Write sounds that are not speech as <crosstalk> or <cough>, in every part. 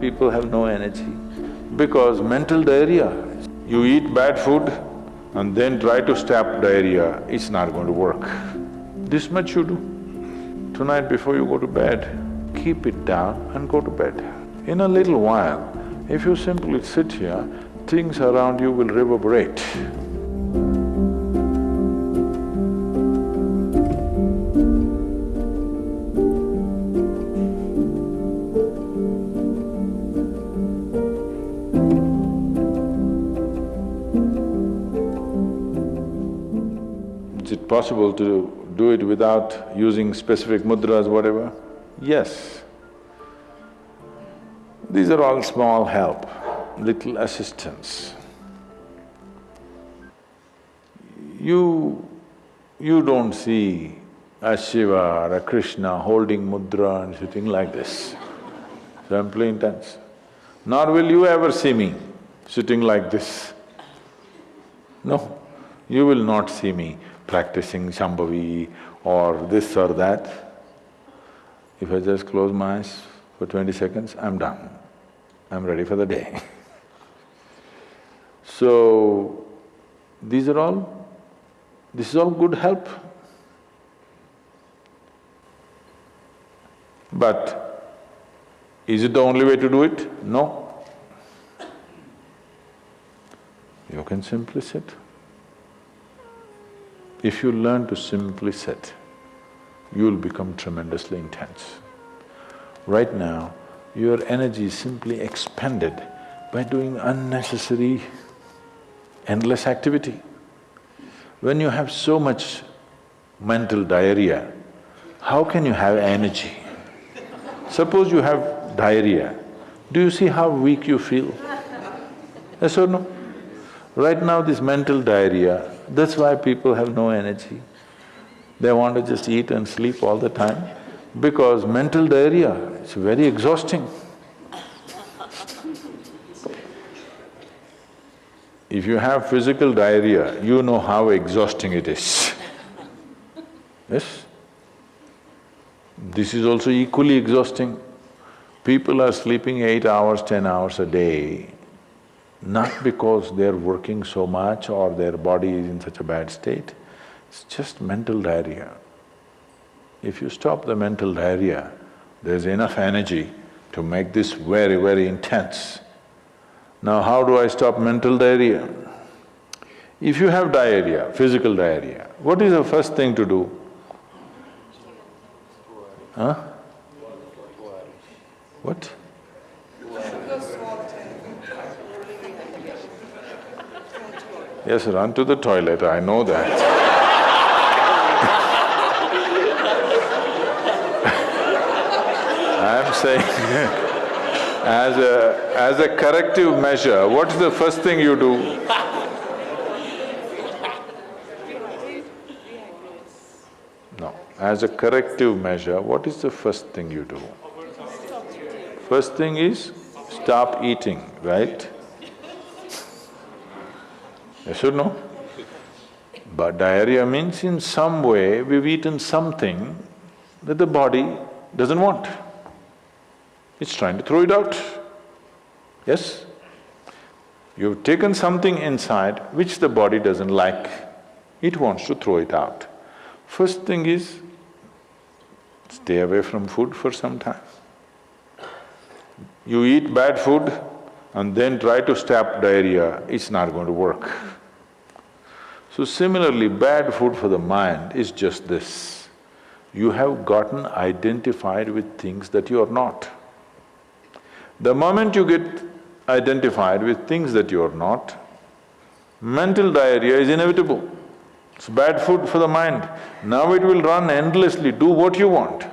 people have no energy? Because mental diarrhea, you eat bad food and then try to stop diarrhea, it's not going to work. This much you do. Tonight before you go to bed, keep it down and go to bed. In a little while, if you simply sit here, things around you will reverberate. Possible to do it without using specific mudras, whatever? Yes. These are all small help, little assistance. You… you don't see a Shiva or a Krishna holding mudra and sitting like this, simply intense. Nor will you ever see me sitting like this. No, you will not see me practicing Shambhavi or this or that. If I just close my eyes for twenty seconds, I'm done. I'm ready for the day. <laughs> so, these are all… this is all good help. But is it the only way to do it? No. You can simply sit. If you learn to simply sit, you'll become tremendously intense. Right now, your energy is simply expended by doing unnecessary, endless activity. When you have so much mental diarrhea, how can you have energy? Suppose you have diarrhea, do you see how weak you feel? Yes or no? Right now this mental diarrhea, that's why people have no energy. They want to just eat and sleep all the time because mental diarrhea, it's very exhausting. If you have physical diarrhea, you know how exhausting it is. Yes? This is also equally exhausting. People are sleeping eight hours, ten hours a day, not because they're working so much or their body is in such a bad state, it's just mental diarrhea. If you stop the mental diarrhea, there's enough energy to make this very, very intense. Now how do I stop mental diarrhea? If you have diarrhea, physical diarrhea, what is the first thing to do? Huh? What? Yes, run to the toilet, I know that. <laughs> I'm saying <laughs> as a… as a corrective measure, what's the first thing you do? No, as a corrective measure, what is the first thing you do? First thing is stop eating, right? Yes or no? But diarrhea means in some way we've eaten something that the body doesn't want. It's trying to throw it out. Yes? You've taken something inside which the body doesn't like, it wants to throw it out. First thing is, stay away from food for some time. You eat bad food and then try to stop diarrhea, it's not going to work. So similarly, bad food for the mind is just this. You have gotten identified with things that you are not. The moment you get identified with things that you are not, mental diarrhea is inevitable. It's bad food for the mind. Now it will run endlessly, do what you want.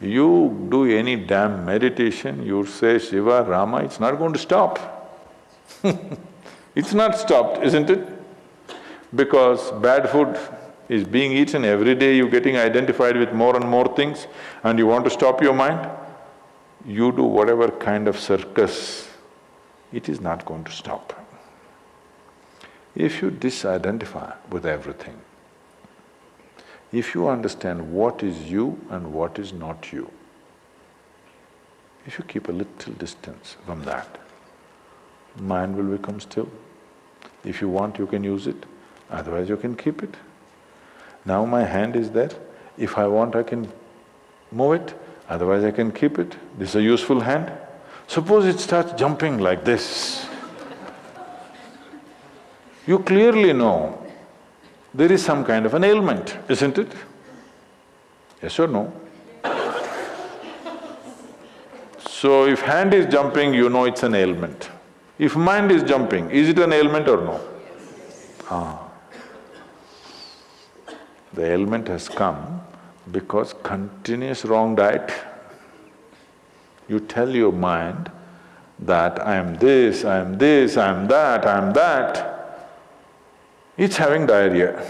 You do any damn meditation, you say Shiva, Rama, it's not going to stop. <laughs> it's not stopped, isn't it? Because bad food is being eaten every day, you're getting identified with more and more things and you want to stop your mind, you do whatever kind of circus, it is not going to stop. If you disidentify with everything, if you understand what is you and what is not you, If you keep a little distance from that, mind will become still. If you want, you can use it, otherwise you can keep it. Now my hand is there, if I want I can move it, otherwise I can keep it. This is a useful hand. Suppose it starts jumping like this. You clearly know there is some kind of an ailment, isn't it? Yes or no? So if hand is jumping, you know it's an ailment. If mind is jumping, is it an ailment or no? Ah. The ailment has come because continuous wrong diet. You tell your mind that I am this, I am this, I am that, I am that, it's having diarrhea.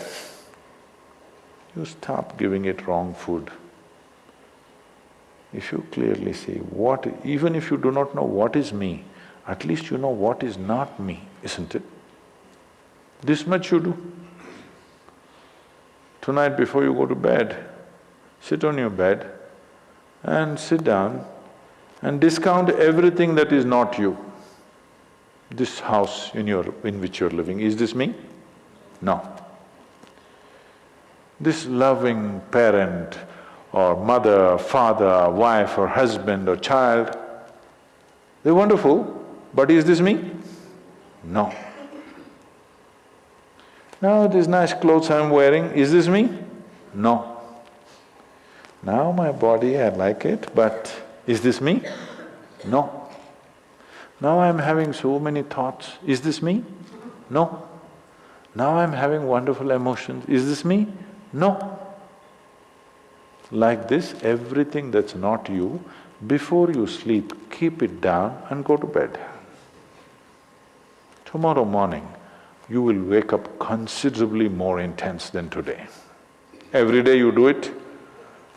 You stop giving it wrong food. If you clearly see what… even if you do not know what is me, at least you know what is not me, isn't it? This much you do. Tonight before you go to bed, sit on your bed and sit down and discount everything that is not you. This house in your… in which you're living, is this me? No. This loving parent or mother, father, wife or husband or child, they're wonderful, but is this me? No. Now these nice clothes I'm wearing, is this me? No. Now my body, I like it, but is this me? No. Now I'm having so many thoughts, is this me? No. Now I'm having wonderful emotions, is this me? No. Like this, everything that's not you, before you sleep, keep it down and go to bed. Tomorrow morning, you will wake up considerably more intense than today. Every day you do it,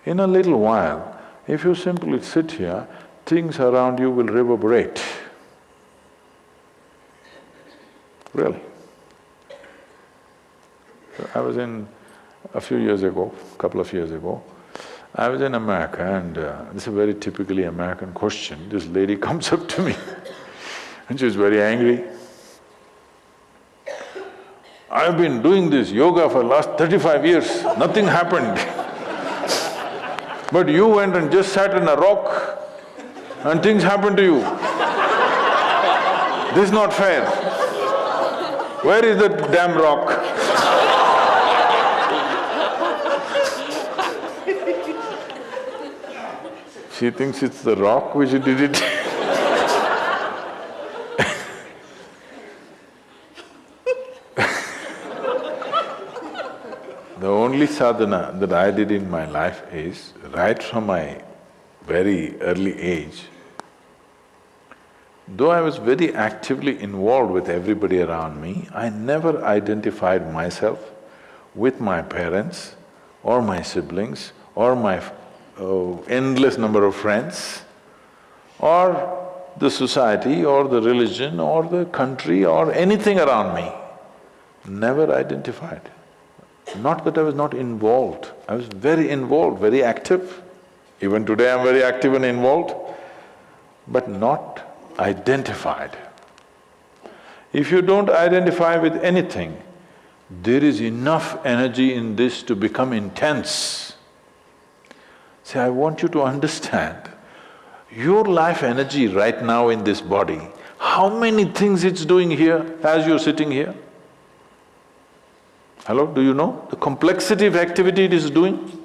in a little while, if you simply sit here, things around you will reverberate. Really. I was in… a few years ago, couple of years ago, I was in America and uh, this is a very typically American question. This lady <laughs> comes up to me and she she's very angry. I've been doing this yoga for last thirty-five years, nothing happened. but you went and just sat on a rock and things happened to you. this is not fair. Where is the damn rock? She thinks it's the rock which did it <laughs> The only sadhana that I did in my life is, right from my very early age, though I was very actively involved with everybody around me, I never identified myself with my parents or my siblings or my uh, endless number of friends or the society or the religion or the country or anything around me, never identified. Not that I was not involved, I was very involved, very active. Even today I'm very active and involved, but not identified. If you don't identify with anything, there is enough energy in this to become intense. See, I want you to understand, your life energy right now in this body, how many things it's doing here as you're sitting here? Hello, do you know the complexity of activity it is doing?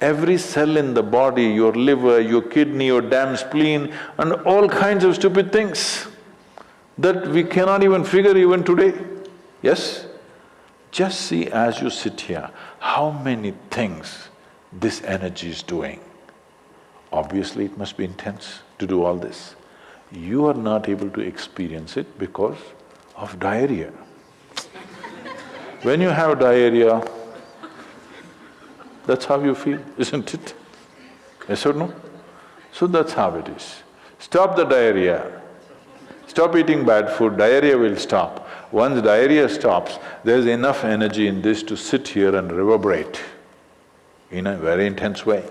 Every cell in the body, your liver, your kidney, your damn spleen and all kinds of stupid things that we cannot even figure even today, yes? Just see as you sit here, how many things this energy is doing. Obviously it must be intense to do all this. You are not able to experience it because of diarrhea. When you have diarrhea, that's how you feel, <laughs> isn't it? Yes or no? So that's how it is. Stop the diarrhea, stop eating bad food, diarrhea will stop. Once diarrhea stops, there's enough energy in this to sit here and reverberate in a very intense way.